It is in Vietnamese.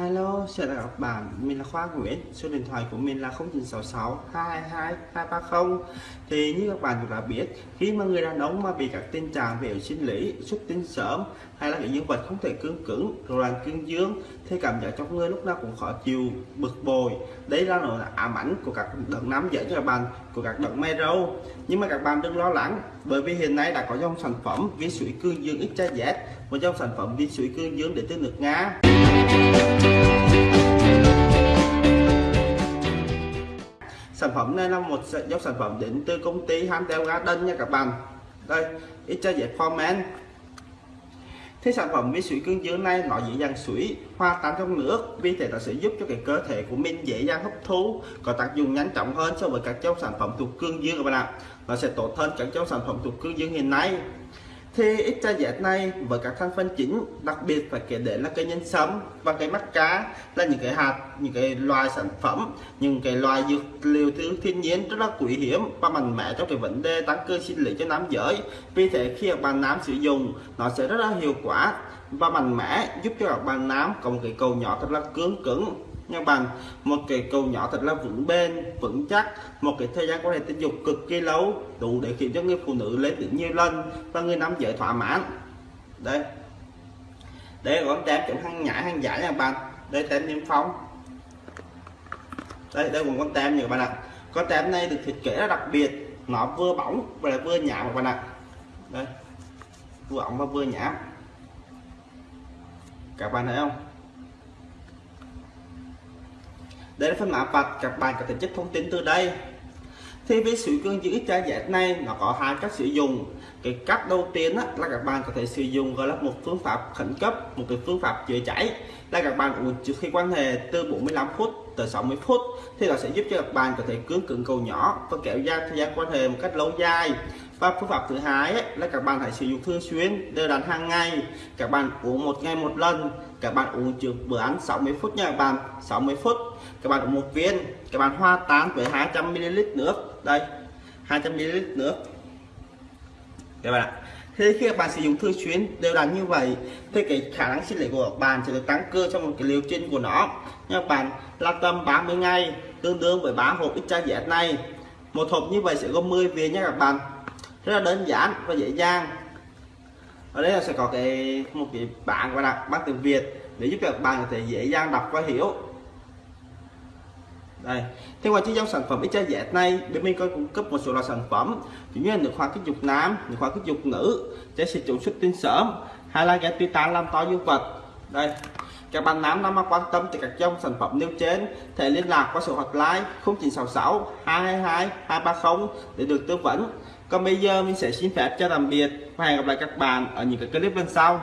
Hello, chào các bạn, mình là Khoa Nguyễn, số điện thoại của mình là 0966 222 230 Thì như các bạn cũng đã biết, khi mà người đàn ông mà bị các tình trạng về sinh lý, xuất tinh sớm hay là những dương vật không thể cương cứng, rồi là cương dương thì cảm giác trong người lúc nào cũng khó chịu, bực bội. Đấy là nỗi ám ảnh của các đợt nam giới cho các bạn, của các đợt mê râu. Nhưng mà các bạn đừng lo lắng, bởi vì hiện nay đã có dòng sản phẩm vi sủi cương dương XZ một dòng sản phẩm vi sủi cương dương để từ nước Nga. Sản phẩm này là một dòng sản phẩm đến từ công ty Handel Garden nha các bạn. Đây ít cho dễ format Thế sản phẩm vi sủi cương dương này nó dễ dàng sủi hoa tan trong nước, vì thế nó sẽ giúp cho cái cơ thể của mình dễ dàng hấp thu, có tác dụng nhanh chóng hơn so với các dòng sản phẩm thuộc cương dương các bạn ạ. Nó sẽ tốt hơn các dòng sản phẩm thuộc cương dương hiện nay thì ít này với các thành phần chính, đặc biệt phải kể đến là cây nhân sâm và cây mắt cá là những cái hạt, những cái loài sản phẩm, những cái loài dược liệu thứ thiên nhiên rất là quý hiếm và mạnh mẽ trong cái vấn đề tăng cơ sinh lý cho nam giới. Vì thế khi các bạn nam sử dụng, nó sẽ rất là hiệu quả và mạnh mẽ, giúp cho các bạn nam có một cái cầu nhỏ thật là cứng cứng nha bạn một cái cầu nhỏ thật là vững bền, vững chắc. Một cái thời gian quan hệ tình dục cực kỳ lâu, đủ để khiến cho người phụ nữ lấy được nhiều lần và người nam giới thỏa mãn. Đây. Đây con tem chống hàng nhãi hàng giả nha bạn. Đây, tem niêm phong. Đây đây còn con tem nhiều bạn ạ. Con tem này được thiết kế rất đặc biệt. Nó vừa bóng và vừa nhảm các bạn ạ. Đây. Vừa bóng và vừa nhảm các bạn thấy không? Để phân mã vạch các bạn có thể chất thông tin từ đây. Thì với sủi cương giữ cha giải này nó có hai cách sử dụng. Cái cách đầu tiên á, là các bạn có thể sử dụng gọi là một phương pháp khẩn cấp một cái phương pháp chữa cháy. Là các bạn uống trước khi quan hệ từ 45 phút tới 60 phút thì nó sẽ giúp cho các bạn có thể cứng cứng cầu nhỏ và kéo dài thời gian quan hệ một cách lâu dài và phương pháp thứ hai ấy, là các bạn hãy sử dụng thường xuyên đều đặn hàng ngày. Các bạn uống một ngày một lần. Các bạn uống trước bữa ăn 60 phút nha các bạn 60 phút. Các bạn uống một viên. Các bạn hoa tán với 200 ml nước. Đây 200 ml nước. Các bạn thế khi các bạn sử dụng thường xuyên đều đặn như vậy thì cái khả năng sinh lý của các bạn sẽ được tăng cơ trong một cái liều trình của nó. Nha các bạn là tầm 30 ngày tương đương với 3 hộp ít cha này. Một hộp như vậy sẽ gồm 10 viên nha các bạn rất là đơn giản và dễ dàng. Ở đây là sẽ có cái một cái bảng và đặt bằng tiếng Việt để giúp các bạn có thể dễ dàng đọc và hiểu. Đây. Thế ngoài chiếc dòng sản phẩm XYZ này, bên mình có cung cấp một số loại sản phẩm cũng như là nước hoa kích dục nam, nước hoa kích dục nữ để sử dụng xuất tinh sớm, hay là ghé titan làm to dương vật. Đây. Các bạn nam nào mà quan tâm tới các dòng sản phẩm nêu trên, thể liên lạc qua số hotline 0966 222 230 để được tư vấn còn bây giờ mình sẽ xin phép cho tạm biệt và hẹn gặp lại các bạn ở những cái clip lần sau.